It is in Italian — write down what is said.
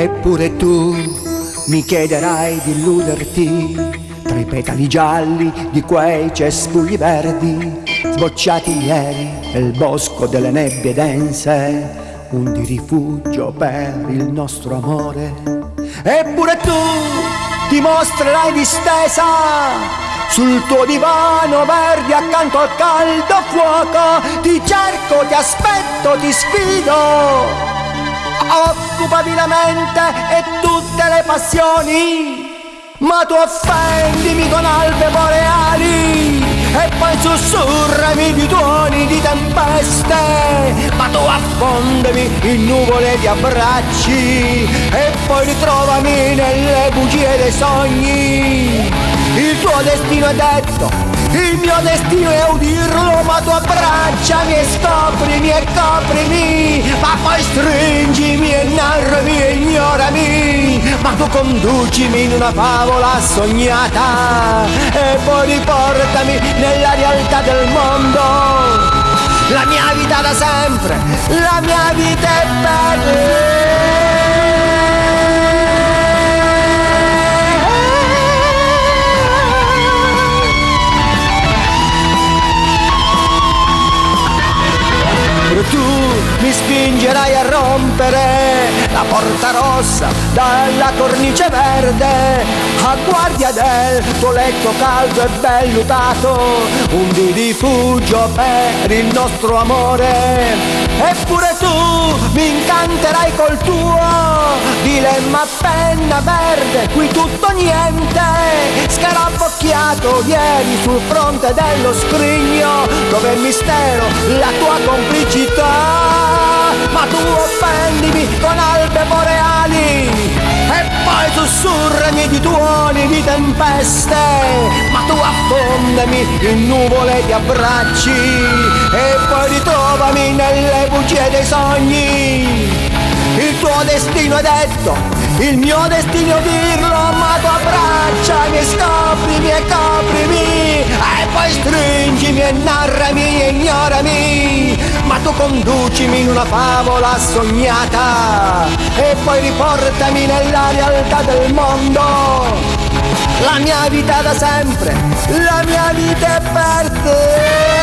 Eppure tu mi chiederai di illuderti tra i petali gialli di quei cespugli verdi sbocciati ieri nel bosco delle nebbie dense un di rifugio per il nostro amore. Eppure tu dimostrerai distesa sul tuo divano verde accanto al caldo fuoco. Ti cerco, ti aspetto, ti sfido. Occupati la mente e tutte le passioni ma tu offendimi con albe boreali e poi sussurrami di tuoni di tempeste. Ma tu affondami in nuvole di abbracci. E poi ritrovami nelle bugie dei sogni il tuo destino è detto il mio destino è udirlo, ma tu abbracciami e scoprimi e coprimi, ma poi stringimi e narrami e ignorami, ma tu conducimi in una favola sognata e poi riportami nella realtà del mondo. La mia vita da sempre, la mia vita è per. Mi spingerai a rompere la porta rossa dalla cornice verde. A guardia del tuo letto caldo e vellutato un di rifugio per il nostro amore. Eppure tu mi incanterai col tuo dilemma penna verde qui tutto niente scarabocchiato ieri sul fronte dello scrigno dove il mistero la tua complicità sussurrami di tuoni di tempeste ma tu affondami in nuvole di abbracci e poi ritrovami nelle bugie dei sogni. Il tuo destino è detto, il mio destino dirlo, ma tu abbracciami, scoprimi e coprimi, e poi stringimi e narrami conducimi in una favola sognata, e poi riportami nella realtà del mondo. La mia vita da sempre, la mia vita è per te.